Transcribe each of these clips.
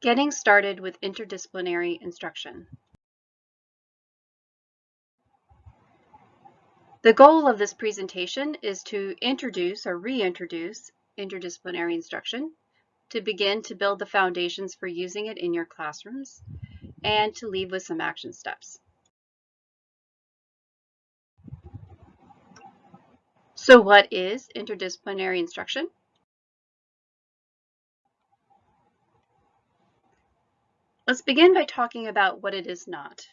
Getting started with interdisciplinary instruction. The goal of this presentation is to introduce or reintroduce interdisciplinary instruction, to begin to build the foundations for using it in your classrooms, and to leave with some action steps. So what is interdisciplinary instruction? Let's begin by talking about what it is not,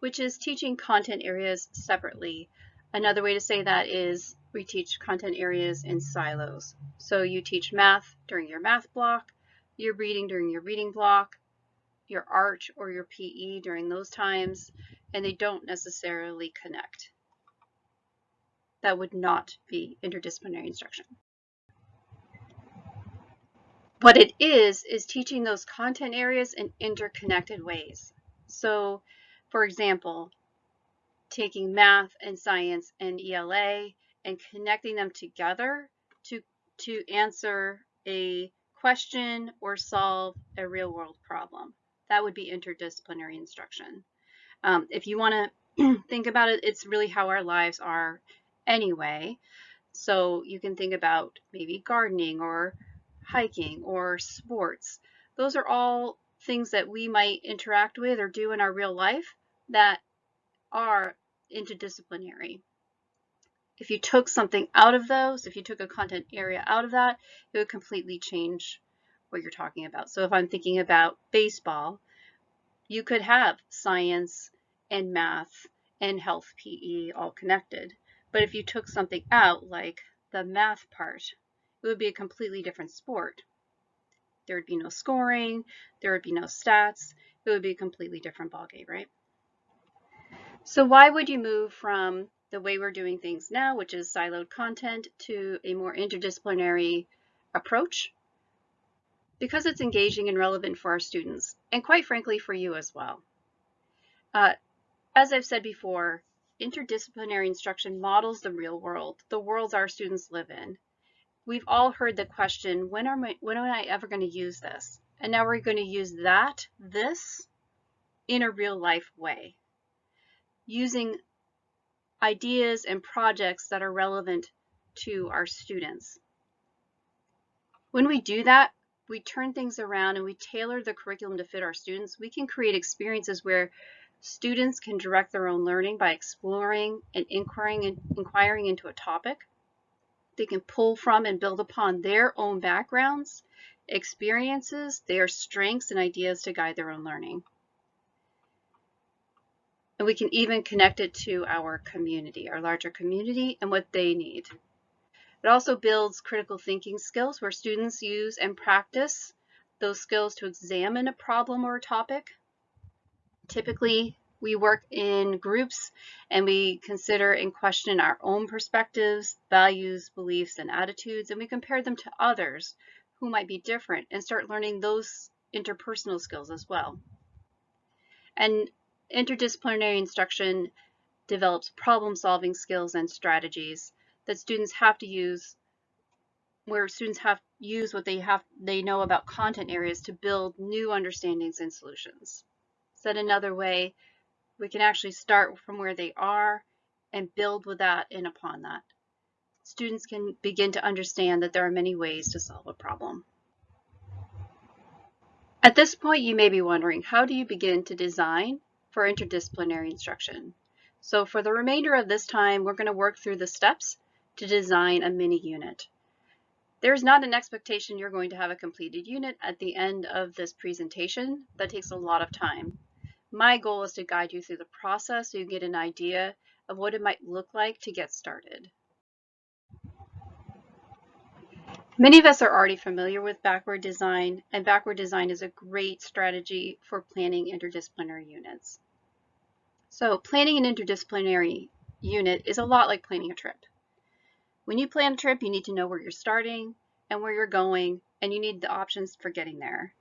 which is teaching content areas separately. Another way to say that is we teach content areas in silos. So you teach math during your math block, your reading during your reading block, your art or your PE during those times, and they don't necessarily connect. That would not be interdisciplinary instruction. What it is, is teaching those content areas in interconnected ways. So, for example, taking math and science and ELA and connecting them together to, to answer a question or solve a real world problem. That would be interdisciplinary instruction. Um, if you want to think about it, it's really how our lives are anyway. So you can think about maybe gardening or hiking, or sports. Those are all things that we might interact with or do in our real life that are interdisciplinary. If you took something out of those, if you took a content area out of that, it would completely change what you're talking about. So if I'm thinking about baseball, you could have science and math and health PE all connected. But if you took something out, like the math part, it would be a completely different sport. There would be no scoring, there would be no stats, it would be a completely different ballgame, right? So why would you move from the way we're doing things now, which is siloed content, to a more interdisciplinary approach? Because it's engaging and relevant for our students, and quite frankly for you as well. Uh, as I've said before, interdisciplinary instruction models the real world, the worlds our students live in. We've all heard the question, when, are my, when am I ever going to use this? And now we're going to use that, this, in a real life way, using ideas and projects that are relevant to our students. When we do that, we turn things around and we tailor the curriculum to fit our students. We can create experiences where students can direct their own learning by exploring and inquiring, and inquiring into a topic they can pull from and build upon their own backgrounds, experiences, their strengths, and ideas to guide their own learning. And we can even connect it to our community, our larger community, and what they need. It also builds critical thinking skills where students use and practice those skills to examine a problem or a topic. Typically, we work in groups and we consider and question our own perspectives, values, beliefs, and attitudes, and we compare them to others who might be different and start learning those interpersonal skills as well. And interdisciplinary instruction develops problem-solving skills and strategies that students have to use where students have use what they have they know about content areas to build new understandings and solutions. Said another way, we can actually start from where they are and build with that and upon that. Students can begin to understand that there are many ways to solve a problem. At this point, you may be wondering, how do you begin to design for interdisciplinary instruction? So for the remainder of this time, we're going to work through the steps to design a mini unit. There's not an expectation you're going to have a completed unit at the end of this presentation. That takes a lot of time. My goal is to guide you through the process so you get an idea of what it might look like to get started. Many of us are already familiar with backward design, and backward design is a great strategy for planning interdisciplinary units. So planning an interdisciplinary unit is a lot like planning a trip. When you plan a trip, you need to know where you're starting and where you're going, and you need the options for getting there.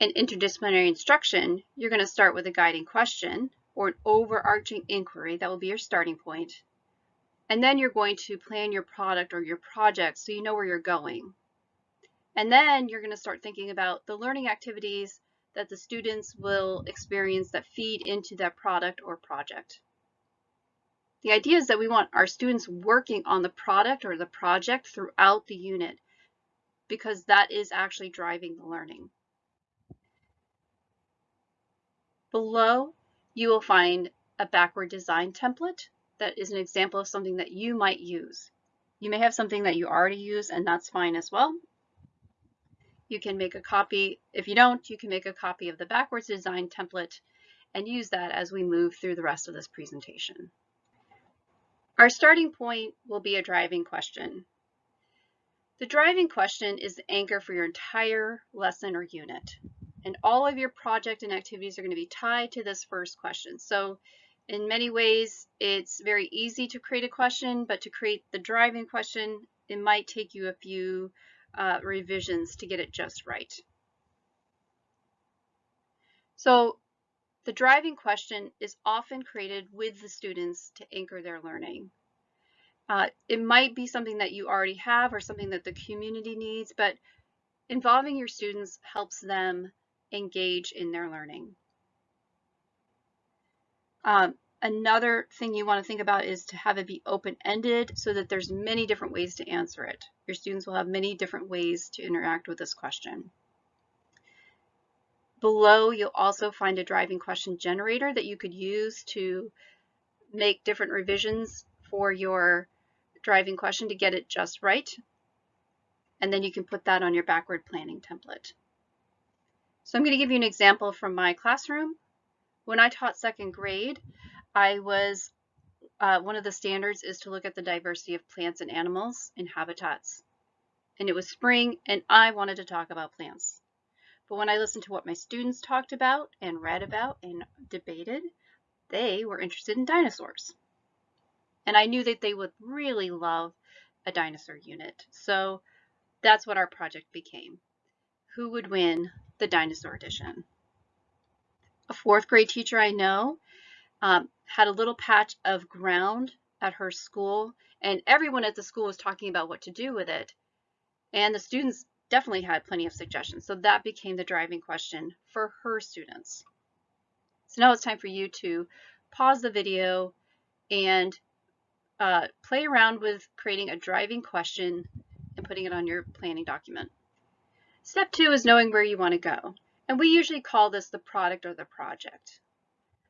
In interdisciplinary instruction, you're going to start with a guiding question or an overarching inquiry that will be your starting point. And then you're going to plan your product or your project so you know where you're going. And then you're going to start thinking about the learning activities that the students will experience that feed into that product or project. The idea is that we want our students working on the product or the project throughout the unit because that is actually driving the learning. Below, you will find a backward design template that is an example of something that you might use. You may have something that you already use and that's fine as well. You can make a copy. If you don't, you can make a copy of the backwards design template and use that as we move through the rest of this presentation. Our starting point will be a driving question. The driving question is the anchor for your entire lesson or unit. And all of your project and activities are going to be tied to this first question. So in many ways, it's very easy to create a question, but to create the driving question, it might take you a few uh, revisions to get it just right. So the driving question is often created with the students to anchor their learning. Uh, it might be something that you already have or something that the community needs, but involving your students helps them engage in their learning. Um, another thing you want to think about is to have it be open-ended so that there's many different ways to answer it. Your students will have many different ways to interact with this question. Below, you'll also find a driving question generator that you could use to make different revisions for your driving question to get it just right. And then you can put that on your backward planning template. So I'm going to give you an example from my classroom. When I taught second grade, I was, uh, one of the standards is to look at the diversity of plants and animals in habitats. And it was spring and I wanted to talk about plants. But when I listened to what my students talked about and read about and debated, they were interested in dinosaurs. And I knew that they would really love a dinosaur unit. So that's what our project became. Who would win the dinosaur edition. A fourth grade teacher I know um, had a little patch of ground at her school and everyone at the school was talking about what to do with it. And the students definitely had plenty of suggestions. So that became the driving question for her students. So now it's time for you to pause the video and uh, play around with creating a driving question and putting it on your planning document. Step two is knowing where you want to go. And we usually call this the product or the project.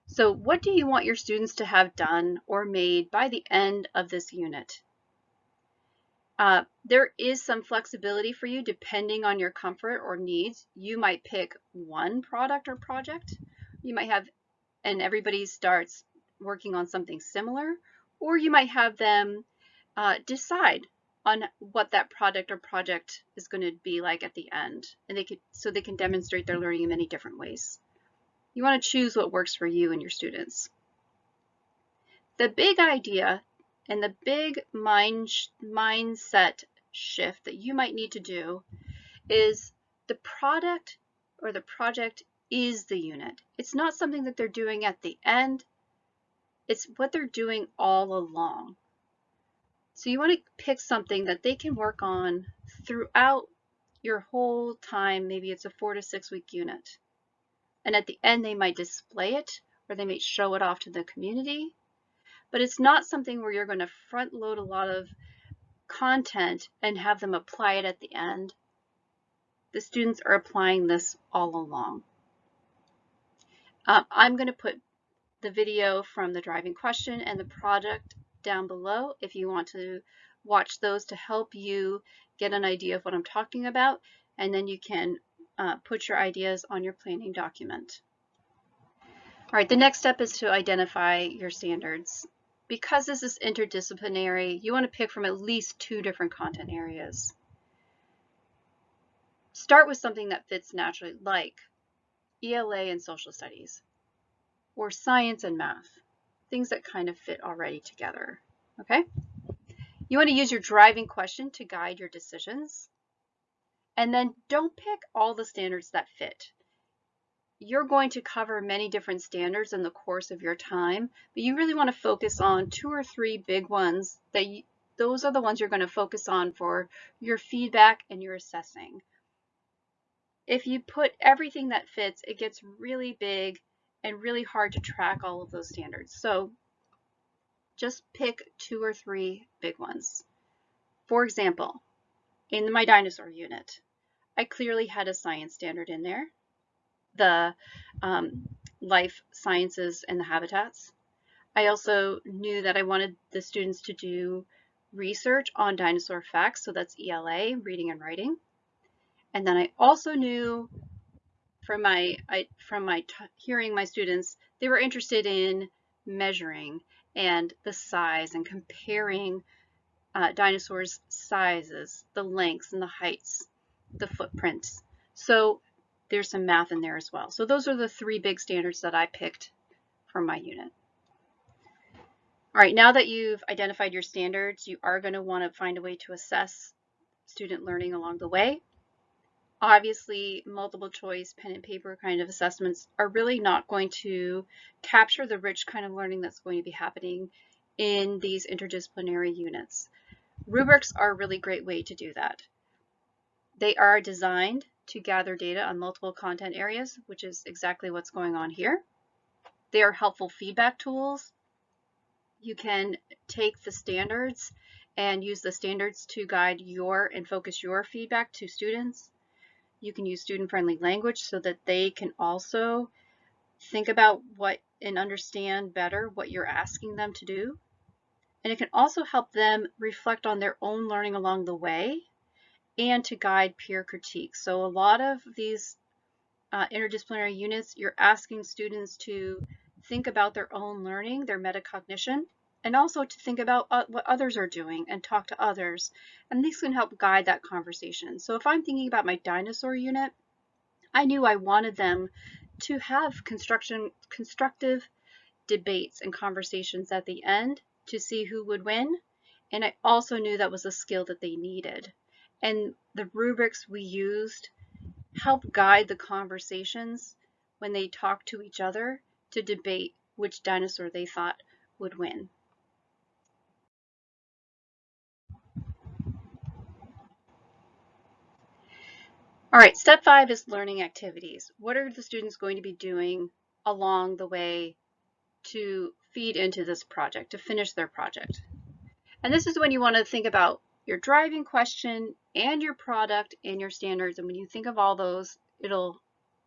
So what do you want your students to have done or made by the end of this unit? Uh, there is some flexibility for you depending on your comfort or needs. You might pick one product or project. You might have, and everybody starts working on something similar, or you might have them uh, decide on what that product or project is going to be like at the end and they could so they can demonstrate their learning in many different ways. You want to choose what works for you and your students. The big idea and the big mind mindset shift that you might need to do is the product or the project is the unit. It's not something that they're doing at the end. It's what they're doing all along. So you want to pick something that they can work on throughout your whole time. Maybe it's a four to six week unit. And at the end, they might display it or they might show it off to the community. But it's not something where you're going to front load a lot of content and have them apply it at the end. The students are applying this all along. Um, I'm going to put the video from the driving question and the project down below if you want to watch those to help you get an idea of what I'm talking about and then you can uh, put your ideas on your planning document. All right, the next step is to identify your standards. Because this is interdisciplinary, you want to pick from at least two different content areas. Start with something that fits naturally, like ELA and social studies, or science and math things that kind of fit already together, okay? You want to use your driving question to guide your decisions. And then don't pick all the standards that fit. You're going to cover many different standards in the course of your time, but you really want to focus on two or three big ones that you, those are the ones you're going to focus on for your feedback and your assessing. if you put everything that fits, it gets really big and really hard to track all of those standards. So just pick two or three big ones. For example, in my dinosaur unit, I clearly had a science standard in there, the um, life sciences and the habitats. I also knew that I wanted the students to do research on dinosaur facts, so that's ELA, reading and writing. And then I also knew from my I, from my hearing my students, they were interested in measuring and the size and comparing uh, dinosaurs' sizes, the lengths and the heights, the footprints. So there's some math in there as well. So those are the three big standards that I picked for my unit. All right, now that you've identified your standards, you are going to want to find a way to assess student learning along the way. Obviously, multiple choice, pen and paper kind of assessments are really not going to capture the rich kind of learning that's going to be happening in these interdisciplinary units. Rubrics are a really great way to do that. They are designed to gather data on multiple content areas, which is exactly what's going on here. They are helpful feedback tools you can take the standards and use the standards to guide your and focus your feedback to students. You can use student-friendly language so that they can also think about what and understand better what you're asking them to do. And it can also help them reflect on their own learning along the way and to guide peer critique. So a lot of these uh, interdisciplinary units, you're asking students to think about their own learning, their metacognition, and also to think about uh, what others are doing and talk to others. And these can help guide that conversation. So if I'm thinking about my dinosaur unit, I knew I wanted them to have construction constructive debates and conversations at the end to see who would win. And I also knew that was a skill that they needed. And the rubrics we used help guide the conversations when they talk to each other to debate which dinosaur they thought would win. All right, step five is learning activities. What are the students going to be doing along the way to feed into this project, to finish their project? And this is when you want to think about your driving question and your product and your standards. And when you think of all those, it'll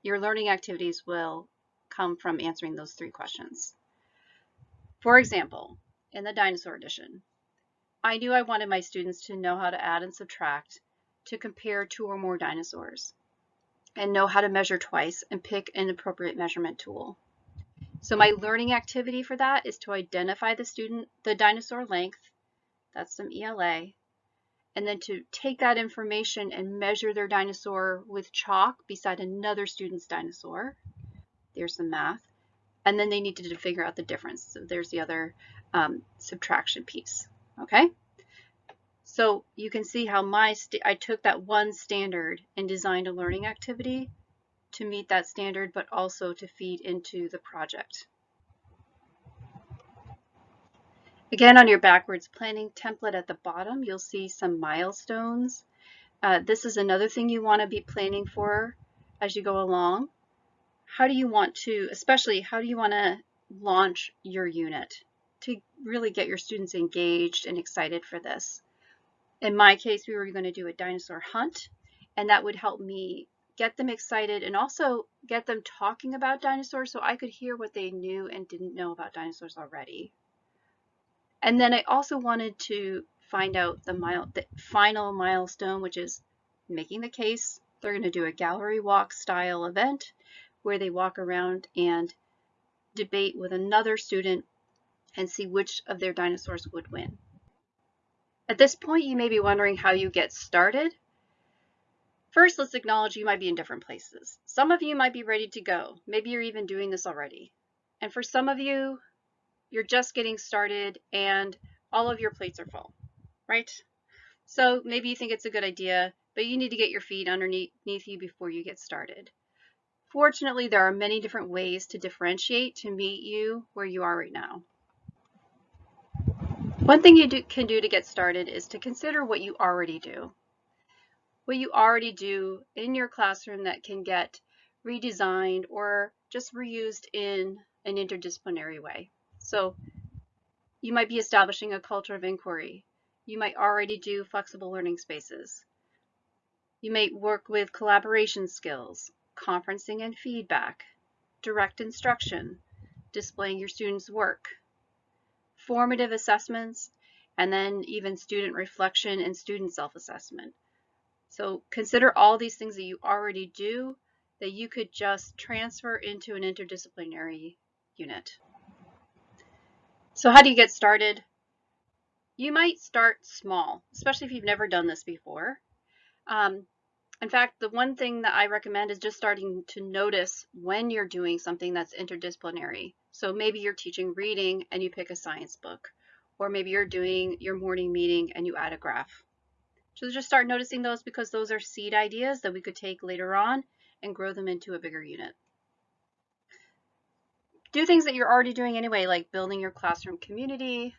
your learning activities will come from answering those three questions. For example, in the dinosaur edition, I knew I wanted my students to know how to add and subtract to compare two or more dinosaurs and know how to measure twice and pick an appropriate measurement tool. So my learning activity for that is to identify the student, the dinosaur length, that's some ELA, and then to take that information and measure their dinosaur with chalk beside another student's dinosaur. There's some math. And then they needed to figure out the difference. So there's the other um, subtraction piece, okay? So you can see how my I took that one standard and designed a learning activity to meet that standard, but also to feed into the project. Again, on your backwards planning template at the bottom, you'll see some milestones. Uh, this is another thing you want to be planning for as you go along. How do you want to, especially how do you want to launch your unit to really get your students engaged and excited for this? In my case, we were going to do a dinosaur hunt, and that would help me get them excited and also get them talking about dinosaurs so I could hear what they knew and didn't know about dinosaurs already. And then I also wanted to find out the, mile, the final milestone, which is making the case. They're going to do a gallery walk style event where they walk around and debate with another student and see which of their dinosaurs would win. At this point, you may be wondering how you get started. First, let's acknowledge you might be in different places. Some of you might be ready to go. Maybe you're even doing this already. And for some of you, you're just getting started and all of your plates are full, right? So maybe you think it's a good idea, but you need to get your feet underneath you before you get started. Fortunately, there are many different ways to differentiate to meet you where you are right now. One thing you do, can do to get started is to consider what you already do. what you already do in your classroom that can get redesigned or just reused in an interdisciplinary way. So you might be establishing a culture of inquiry. You might already do flexible learning spaces. You may work with collaboration skills, conferencing and feedback, direct instruction, displaying your students' work, formative assessments, and then even student reflection and student self-assessment. So consider all these things that you already do that you could just transfer into an interdisciplinary unit. So how do you get started? You might start small, especially if you've never done this before. Um, in fact, the one thing that I recommend is just starting to notice when you're doing something that's interdisciplinary. So maybe you're teaching reading and you pick a science book, or maybe you're doing your morning meeting and you add a graph. So just start noticing those because those are seed ideas that we could take later on and grow them into a bigger unit. Do things that you're already doing anyway, like building your classroom community,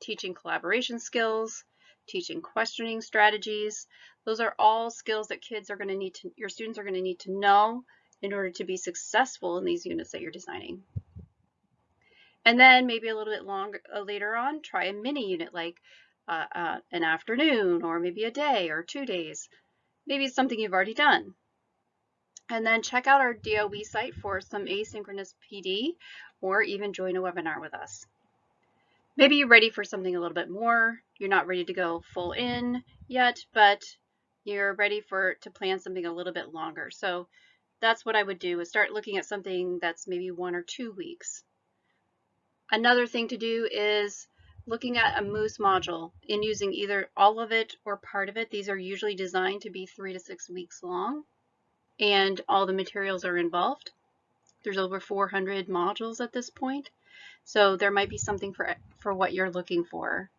teaching collaboration skills, teaching questioning strategies. Those are all skills that kids are going to need to, your students are going to need to know in order to be successful in these units that you're designing. And then maybe a little bit longer uh, later on, try a mini unit like uh, uh, an afternoon or maybe a day or two days. Maybe it's something you've already done. And then check out our DOE site for some asynchronous PD or even join a webinar with us. Maybe you're ready for something a little bit more. You're not ready to go full in yet, but you're ready for to plan something a little bit longer. So that's what I would do is start looking at something that's maybe one or two weeks. Another thing to do is looking at a Moose module and using either all of it or part of it. These are usually designed to be three to six weeks long and all the materials are involved. There's over 400 modules at this point, so there might be something for, for what you're looking for.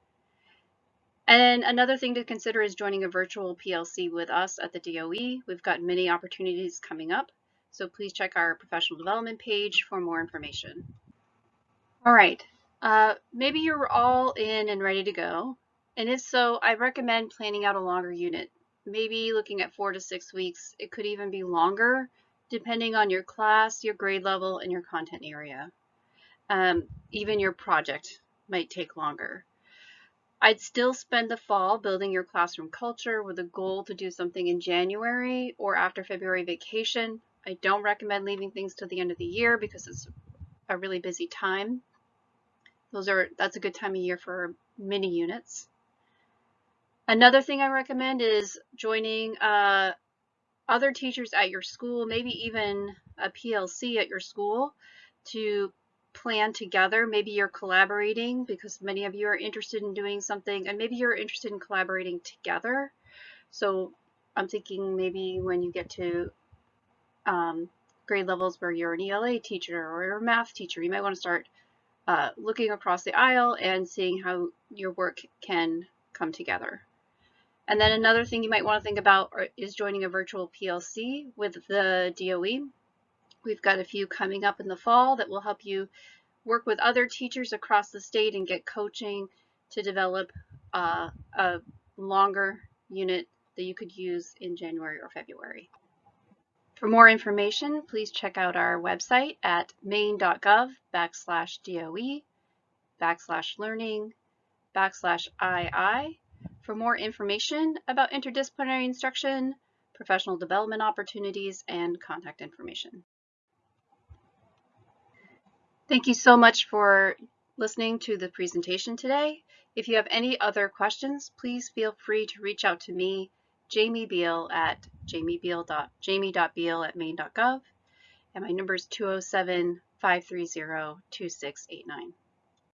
And another thing to consider is joining a virtual PLC with us at the DOE. We've got many opportunities coming up, so please check our professional development page for more information. All right, uh, maybe you're all in and ready to go. And if so, I recommend planning out a longer unit maybe looking at four to six weeks. It could even be longer depending on your class, your grade level, and your content area. Um, even your project might take longer. I'd still spend the fall building your classroom culture with a goal to do something in January or after February vacation. I don't recommend leaving things to the end of the year because it's a really busy time. Those are that's a good time of year for mini units. Another thing I recommend is joining uh, other teachers at your school, maybe even a PLC at your school to plan together. Maybe you're collaborating because many of you are interested in doing something and maybe you're interested in collaborating together. So I'm thinking maybe when you get to um, grade levels where you're an ELA teacher or you're a math teacher, you might want to start uh, looking across the aisle and seeing how your work can come together. And then another thing you might want to think about is joining a virtual PLC with the DOE. We've got a few coming up in the fall that will help you work with other teachers across the state and get coaching to develop uh, a longer unit that you could use in January or February. For more information, please check out our website at maine.gov backslash DOE backslash learning backslash II for more information about interdisciplinary instruction, professional development opportunities, and contact information. Thank you so much for listening to the presentation today. If you have any other questions, please feel free to reach out to me, Jamie Beal at jamie.beal at maine.gov, and my number is 207 530 2689.